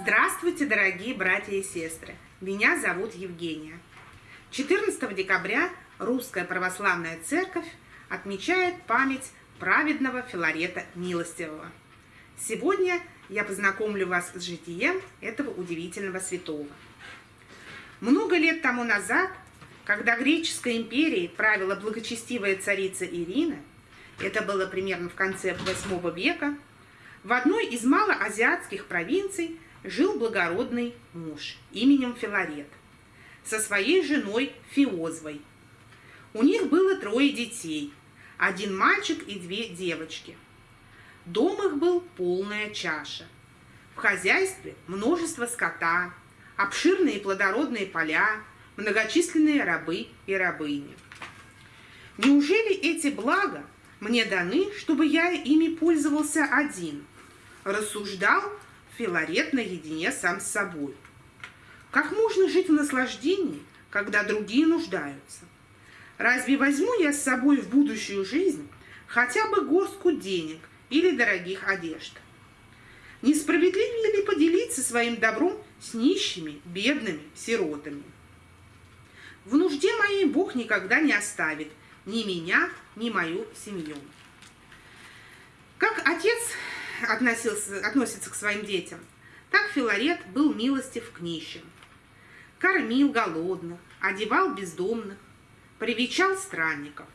Здравствуйте, дорогие братья и сестры! Меня зовут Евгения. 14 декабря Русская Православная Церковь отмечает память праведного Филарета Милостивого. Сегодня я познакомлю вас с житием этого удивительного святого. Много лет тому назад, когда греческой империей правила благочестивая царица Ирина, это было примерно в конце VIII века, в одной из малоазиатских провинций жил благородный муж именем Филарет со своей женой Фиозвой. У них было трое детей, один мальчик и две девочки. Дом их был полная чаша. В хозяйстве множество скота, обширные плодородные поля, многочисленные рабы и рабыни. Неужели эти блага мне даны, чтобы я ими пользовался один? Рассуждал Филарет наедине сам с собой. Как можно жить в наслаждении, когда другие нуждаются? Разве возьму я с собой в будущую жизнь хотя бы горстку денег или дорогих одежд? Несправедливее ли поделиться своим добром с нищими, бедными, сиротами? В нужде моей Бог никогда не оставит ни меня, ни мою семью. Как отец относился, относится к своим детям, так Филарет был милостив к нищим. Кормил голодных, одевал бездомных, привечал странников.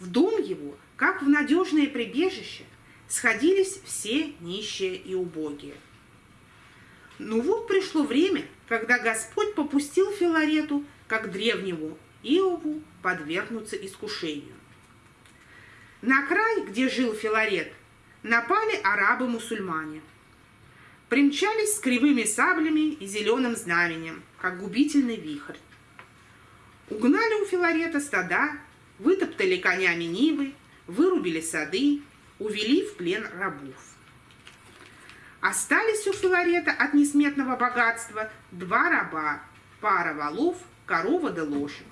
В дом его, как в надежное прибежище, сходились все нищие и убогие. Ну вот пришло время, когда Господь попустил Филарету, как древнему Иову, подвергнуться искушению. На край, где жил Филарет, напали арабы-мусульмане. Примчались с кривыми саблями и зеленым знаменем, как губительный вихрь. Угнали у Филарета стада, вытоптали конями нивы, вырубили сады, увели в плен рабов. Остались у Филарета от несметного богатства два раба, пара валов, корова да лошадь.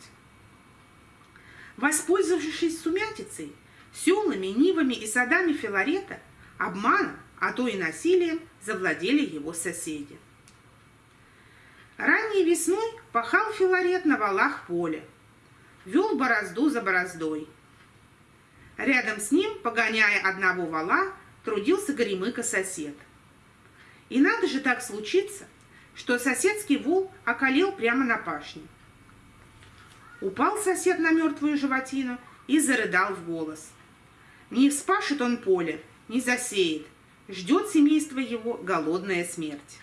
Воспользовавшись сумятицей, селами, нивами и садами Филарета обманом, а то и насилием завладели его соседи. Ранней весной пахал Филарет на валах поле, вел борозду за бороздой. Рядом с ним, погоняя одного вала, трудился Горемыка-сосед. И надо же так случиться, что соседский вол околел прямо на пашне. Упал сосед на мертвую животину и зарыдал в голос – не вспашет он поле, не засеет, ждет семейство его голодная смерть.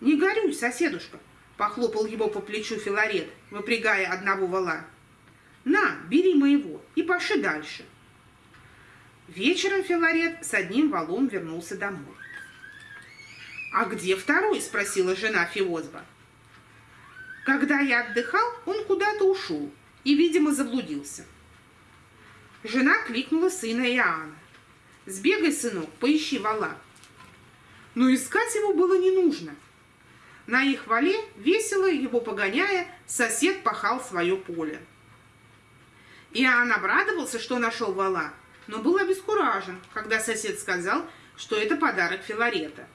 «Не горюй, соседушка!» — похлопал его по плечу Филарет, выпрягая одного вала. «На, бери моего и поши дальше!» Вечером Филарет с одним валом вернулся домой. «А где второй?» — спросила жена Фиозба. «Когда я отдыхал, он куда-то ушел и, видимо, заблудился». Жена кликнула сына Иоанна. «Сбегай, сынок, поищи вала». Но искать его было не нужно. На их вале, весело его погоняя, сосед пахал свое поле. Иоанн обрадовался, что нашел вала, но был обескуражен, когда сосед сказал, что это подарок Филарета.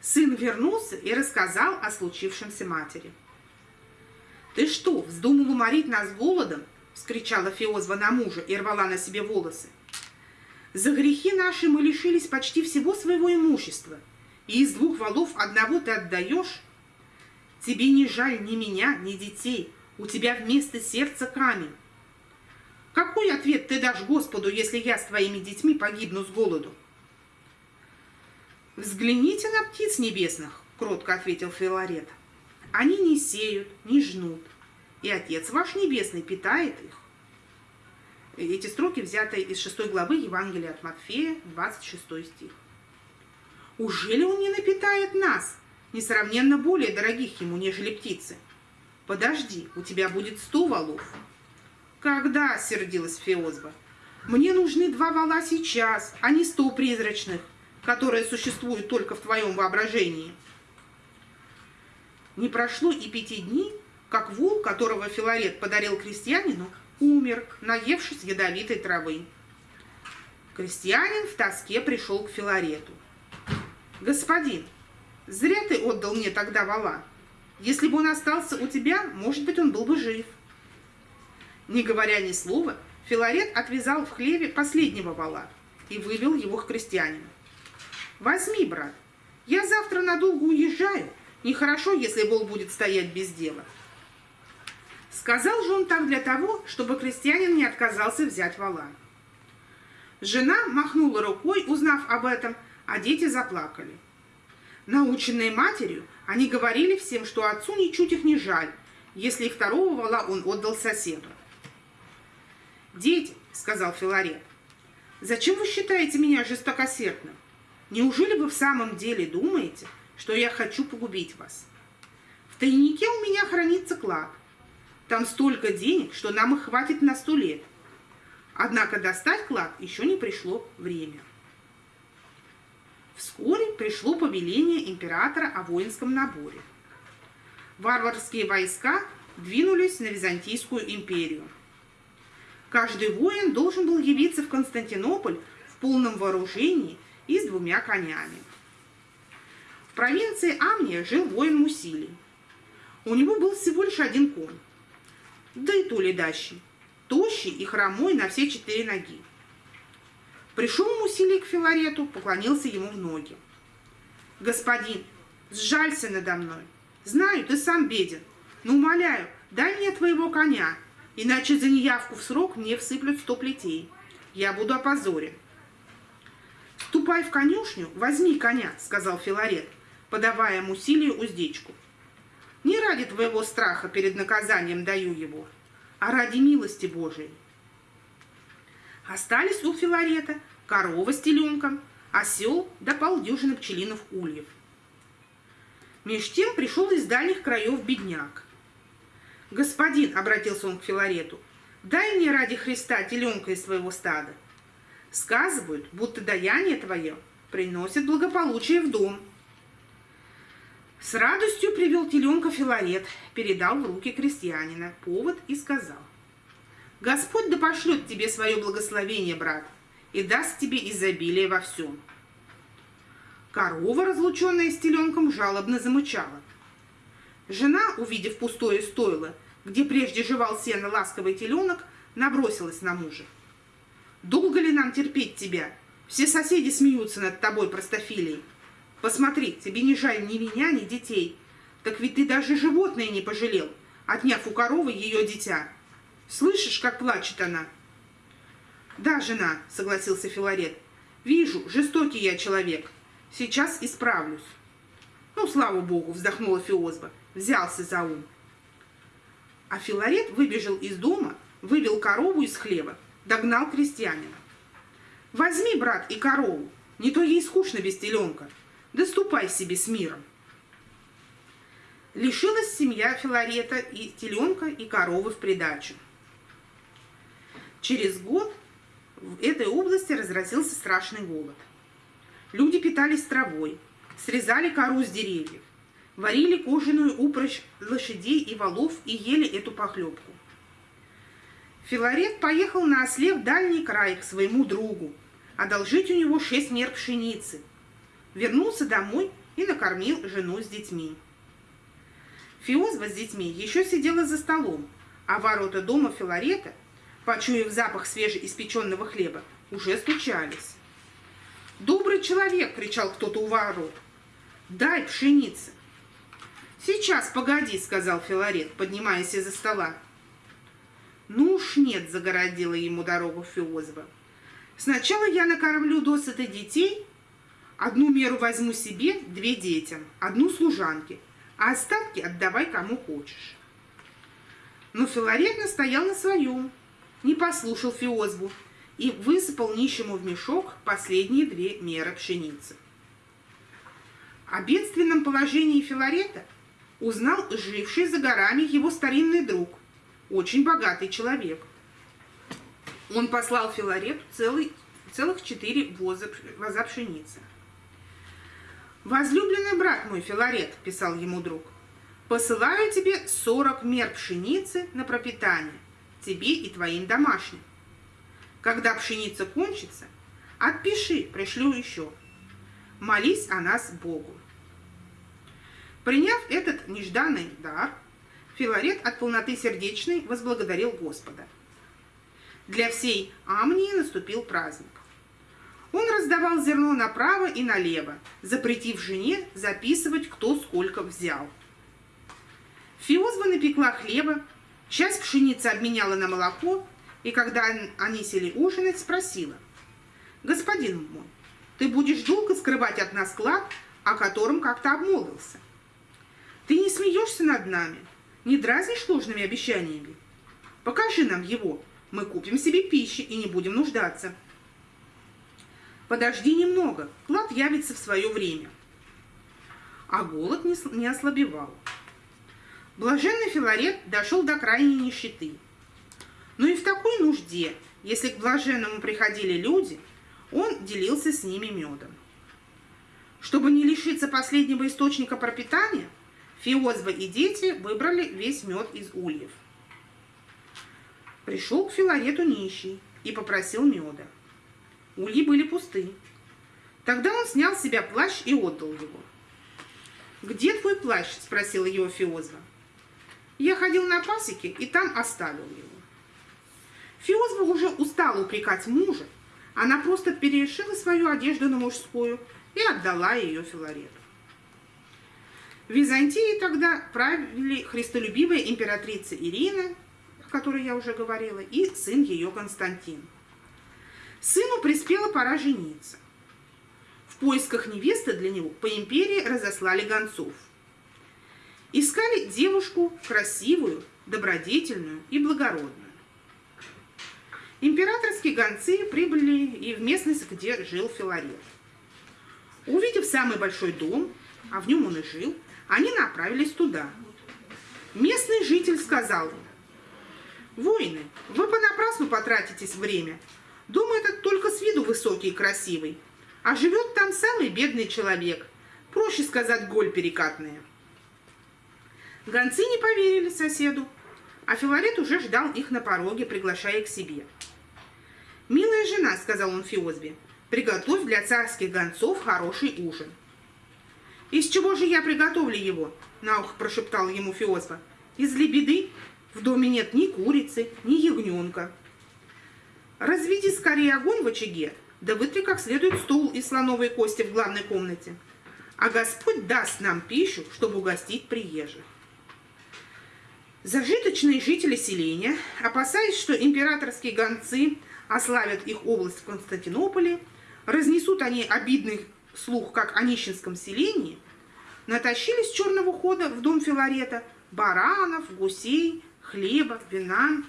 Сын вернулся и рассказал о случившемся матери. «Ты что, вздумал уморить нас голодом — вскричала Феозва на мужа и рвала на себе волосы. «За грехи наши мы лишились почти всего своего имущества, и из двух валов одного ты отдаешь? Тебе не жаль ни меня, ни детей, у тебя вместо сердца камень. Какой ответ ты дашь Господу, если я с твоими детьми погибну с голоду?» «Взгляните на птиц небесных», — кротко ответил Филарет. «Они не сеют, не жнут, и Отец ваш Небесный питает их. Эти строки взяты из 6 главы Евангелия от Матфея, 26 стих. Ужели он не напитает нас, несравненно более дорогих ему, нежели птицы? Подожди, у тебя будет сто валов. Когда, сердилась Феозба, мне нужны два вала сейчас, а не сто призрачных, которые существуют только в твоем воображении. Не прошло и пяти дней, как вол, которого Филарет подарил крестьянину, умер, наевшись ядовитой травы. Крестьянин в тоске пришел к Филарету. «Господин, зря ты отдал мне тогда вала. Если бы он остался у тебя, может быть, он был бы жив». Не говоря ни слова, Филарет отвязал в хлеве последнего вала и вывел его к крестьянину. «Возьми, брат, я завтра надолго уезжаю. Нехорошо, если вол будет стоять без дела». Сказал же он так для того, чтобы крестьянин не отказался взять вала. Жена махнула рукой, узнав об этом, а дети заплакали. Наученные матерью, они говорили всем, что отцу ничуть их не жаль, если и второго вала он отдал соседу. «Дети», — сказал Филарет, — «зачем вы считаете меня жестокосердным? Неужели вы в самом деле думаете, что я хочу погубить вас? В тайнике у меня хранится клад. Там столько денег, что нам их хватит на сто лет. Однако достать клад еще не пришло время. Вскоре пришло повеление императора о воинском наборе. Варварские войска двинулись на Византийскую империю. Каждый воин должен был явиться в Константинополь в полном вооружении и с двумя конями. В провинции Амния жил воин Мусилий. У него был всего лишь один конь, да и то ледащий тощий и хромой на все четыре ноги. Пришел Мусилий к Филарету, поклонился ему в ноги. «Господин, сжалься надо мной. Знаю, ты сам беден, но умоляю, дай мне твоего коня, иначе за неявку в срок мне всыплют сто плетей. Я буду опозорен». «Ступай в конюшню, возьми коня», — сказал Филарет, подавая Мусилию уздечку. «Не ради твоего страха перед наказанием даю его, а ради милости Божией. Остались у Филарета корова с теленком, осел да полдюжины пчелиных ульев. Меж тем пришел из дальних краев бедняк. «Господин», — обратился он к Филарету, — «дай мне ради Христа теленка из своего стада. Сказывают, будто даяние твое приносит благополучие в дом». С радостью привел теленка Филарет, передал в руки крестьянина повод и сказал. «Господь да пошлет тебе свое благословение, брат, и даст тебе изобилие во всем». Корова, разлученная с теленком, жалобно замычала. Жена, увидев пустое стойло, где прежде жевал сено ласковый теленок, набросилась на мужа. «Долго ли нам терпеть тебя? Все соседи смеются над тобой, простофилией. Посмотри, тебе не жаль ни меня, ни детей. Так ведь ты даже животное не пожалел, отняв у коровы ее дитя. Слышишь, как плачет она?» «Да, жена», — согласился Филарет. «Вижу, жестокий я человек. Сейчас исправлюсь». «Ну, слава богу», — вздохнула Фиозба. Взялся за ум. А Филарет выбежал из дома, вывел корову из хлеба, догнал крестьянина. «Возьми, брат, и корову, не то ей скучно без теленка». Да ступай себе с миром. Лишилась семья Филарета и теленка, и коровы в придачу. Через год в этой области разразился страшный голод. Люди питались травой, срезали кору с деревьев, варили кожаную упряжь лошадей и валов и ели эту похлебку. Филарет поехал на осле в дальний край к своему другу, одолжить у него шесть мер пшеницы – вернулся домой и накормил жену с детьми. Фиозва с детьми еще сидела за столом, а ворота дома Филарета, почуяв запах свежеиспеченного хлеба, уже стучались. «Добрый человек!» — кричал кто-то у ворот. «Дай пшеницы!» «Сейчас, погоди!» — сказал Филарет, поднимаясь из-за стола. «Ну уж нет!» — загородила ему дорогу Фиозва. «Сначала я накормлю досыта детей, Одну меру возьму себе, две детям, одну служанке, а остатки отдавай кому хочешь. Но Филарет настоял на своем, не послушал Фиозбу и высыпал нищему в мешок последние две меры пшеницы. О бедственном положении Филарета узнал живший за горами его старинный друг, очень богатый человек. Он послал Филарету целый, целых четыре воза, воза пшеницы. «Возлюбленный брат мой, Филарет», — писал ему друг, — «посылаю тебе сорок мер пшеницы на пропитание. тебе и твоим домашним. Когда пшеница кончится, отпиши, пришлю еще. Молись о нас Богу. Приняв этот нежданный дар, Филарет от полноты сердечной возблагодарил Господа. Для всей Амнии наступил праздник. Он раздавал зерно направо и налево, запретив жене записывать, кто сколько взял. Фиозба напекла хлеба, часть пшеницы обменяла на молоко, и когда они сели ужинать, спросила, «Господин мой, ты будешь долго скрывать от нас клад, о котором как-то обмолвился? Ты не смеешься над нами, не дразнишь ложными обещаниями? Покажи нам его, мы купим себе пищи и не будем нуждаться». Подожди немного, клад явится в свое время. А голод не ослабевал. Блаженный Филарет дошел до крайней нищеты. Но и в такой нужде, если к блаженному приходили люди, он делился с ними медом. Чтобы не лишиться последнего источника пропитания, Фиозба и дети выбрали весь мед из ульев. Пришел к Филарету нищий и попросил меда. Ульи были пусты. Тогда он снял с себя плащ и отдал его. «Где твой плащ?» – спросила его Фиозва. «Я ходил на пасеке и там оставил его». Фиозва уже устала упрекать мужа. Она просто перешила свою одежду на мужскую и отдала ее Филарету. В Византии тогда правили христолюбивая императрица Ирина, о которой я уже говорила, и сын ее Константин. Сыну приспела пора жениться. В поисках невесты для него по империи разослали гонцов. Искали девушку красивую, добродетельную и благородную. Императорские гонцы прибыли и в местность, где жил Филарет. Увидев самый большой дом, а в нем он и жил, они направились туда. Местный житель сказал им, «Воины, вы понапрасну потратитесь время, Дом этот только с виду высокий и красивый, а живет там самый бедный человек, проще сказать, голь перекатная. Гонцы не поверили соседу, а Филарет уже ждал их на пороге, приглашая к себе. «Милая жена», — сказал он Фиозбе, — «приготовь для царских гонцов хороший ужин». «Из чего же я приготовлю его?» — на ухо прошептал ему Фиозба. «Из лебеды? В доме нет ни курицы, ни ягненка». Разведи скорее огонь в очаге, да вытри как следует стул из слоновой кости в главной комнате. А Господь даст нам пищу, чтобы угостить приезжих. Зажиточные жители селения, опасаясь, что императорские гонцы ославят их область в Константинополе, разнесут они обидный слух, как о нищенском селении, натащили с черного хода в дом Филарета баранов, гусей, хлеба, вина,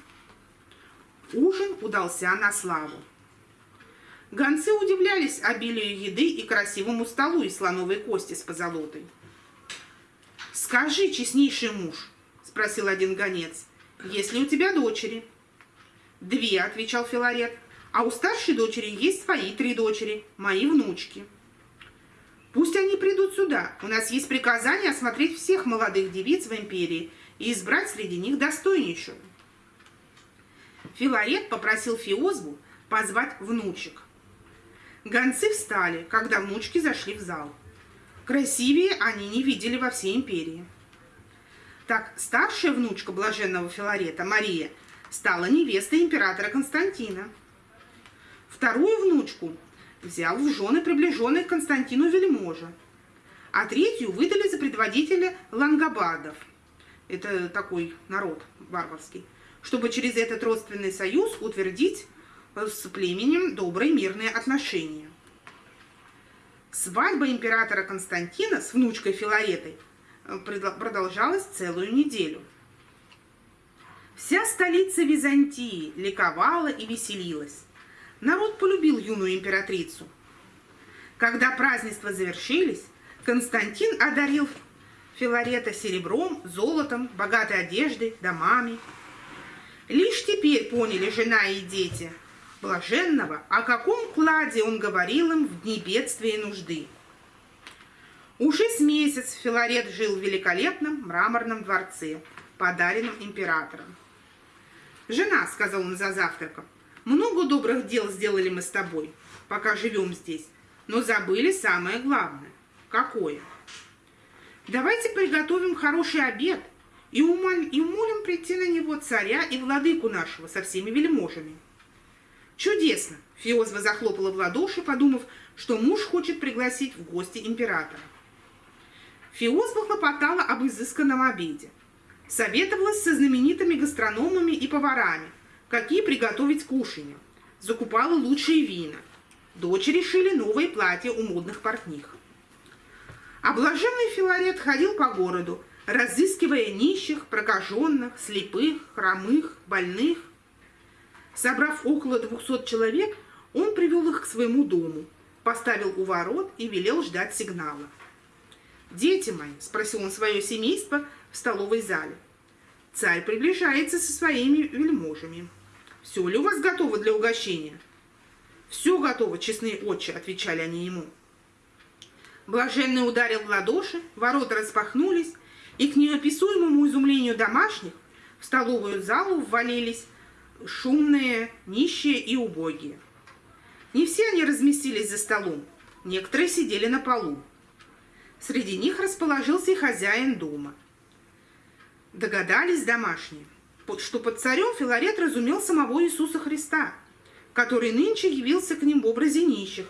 Ужин удался на славу. Гонцы удивлялись обилию еды и красивому столу из слоновой кости с позолотой. «Скажи, честнейший муж», — спросил один гонец, — «есть ли у тебя дочери?» «Две», — отвечал Филарет, — «а у старшей дочери есть свои три дочери, мои внучки». «Пусть они придут сюда. У нас есть приказание осмотреть всех молодых девиц в империи и избрать среди них достойнейшую». Филарет попросил Фиозбу позвать внучек. Гонцы встали, когда внучки зашли в зал. Красивее они не видели во всей империи. Так старшая внучка блаженного Филарета, Мария, стала невестой императора Константина. Вторую внучку взял в жены приближенный к Константину вельможа, а третью выдали за предводителя лангобардов. Это такой народ варварский чтобы через этот родственный союз утвердить э, с племенем добрые мирные отношения. Свадьба императора Константина с внучкой Филаретой э, продолжалась целую неделю. Вся столица Византии ликовала и веселилась. Народ полюбил юную императрицу. Когда празднества завершились, Константин одарил Филарета серебром, золотом, богатой одеждой, домами – Лишь теперь поняли жена и дети блаженного, о каком кладе он говорил им в дни бедствия и нужды. Уже с месяц Филарет жил в великолепном мраморном дворце, подаренном императором. «Жена», — сказал он за завтраком, — «много добрых дел сделали мы с тобой, пока живем здесь, но забыли самое главное. Какое? Давайте приготовим хороший обед и, умоль, и умолим прийти на него царя и владыку нашего со всеми вельможами». «Чудесно!» — Фиозва захлопала в ладоши, подумав, что муж хочет пригласить в гости императора. Фиозва хлопотала об изысканном обеде. Советовалась со знаменитыми гастрономами и поварами, какие приготовить кушанье. Закупала лучшие вина. Дочери шили новые платья у модных портних. Облаженный Филарет ходил по городу, разыскивая нищих, прокаженных, слепых, хромых, больных. Собрав около двухсот человек, он привел их к своему дому, поставил у ворот и велел ждать сигнала. «Дети мои», — спросил он свое семейство в столовой зале, — «царь приближается со своими вельможами. Все ли у вас готово для угощения?» «Все готово, честные отче», — отвечали они ему. Блаженный ударил в ладоши, ворота распахнулись, и к неописуемому изумлению домашних в столовую залу ввалились шумные, нищие и убогие. Не все они разместились за столом, некоторые сидели на полу. Среди них расположился и хозяин дома. Догадались домашние, что под царем Филарет разумел самого Иисуса Христа, который нынче явился к ним в образе нищих,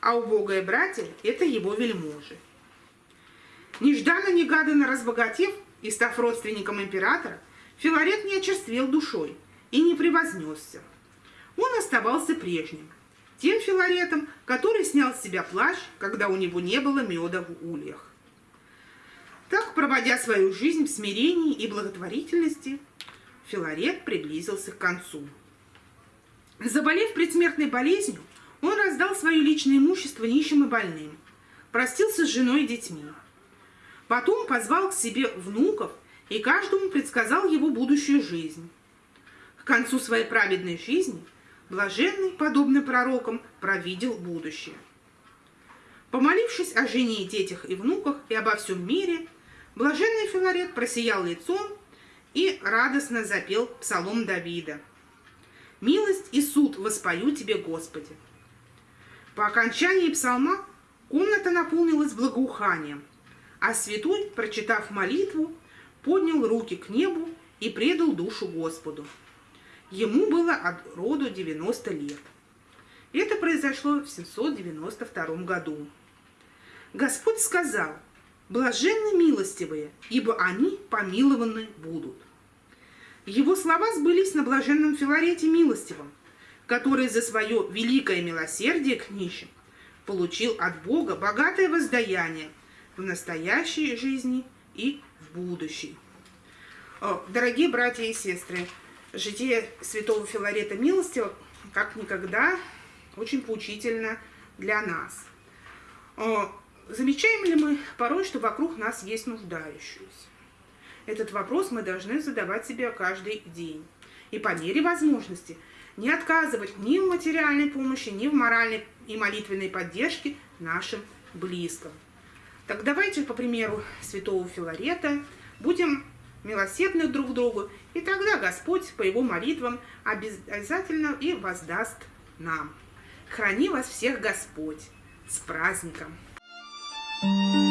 а убогое братья – это его вельможи. Нежданно-негаданно разбогатев и став родственником императора, Филарет не очерствел душой и не превознесся. Он оставался прежним – тем Филаретом, который снял с себя плащ, когда у него не было меда в ульях. Так, проводя свою жизнь в смирении и благотворительности, Филарет приблизился к концу. Заболев предсмертной болезнью, он раздал свое личное имущество нищим и больным, простился с женой и детьми. Потом позвал к себе внуков и каждому предсказал его будущую жизнь. К концу своей праведной жизни – Блаженный, подобно пророкам, провидел будущее. Помолившись о жене и детях и внуках и обо всем мире, блаженный Филарет просиял лицом и радостно запел псалом Давида. «Милость и суд воспою тебе, Господи!» По окончании псалма комната наполнилась благоуханием, а святой, прочитав молитву, поднял руки к небу и предал душу Господу. Ему было от роду 90 лет. Это произошло в 792 году. Господь сказал, «Блаженны милостивые, ибо они помилованы будут». Его слова сбылись на блаженном Филарете Милостивом, который за свое великое милосердие к нищим получил от Бога богатое воздаяние в настоящей жизни и в будущей. Дорогие братья и сестры, житие святого Филарета Милостивого как никогда очень поучительно для нас. Замечаем ли мы порой, что вокруг нас есть нуждающиеся? Этот вопрос мы должны задавать себе каждый день. И по мере возможности не отказывать ни в материальной помощи, ни в моральной и молитвенной поддержке нашим близким. Так давайте, по примеру святого Филарета, будем милосердны друг другу, и тогда Господь по его молитвам обязательно и воздаст нам. Храни вас всех Господь! С праздником! Thank you.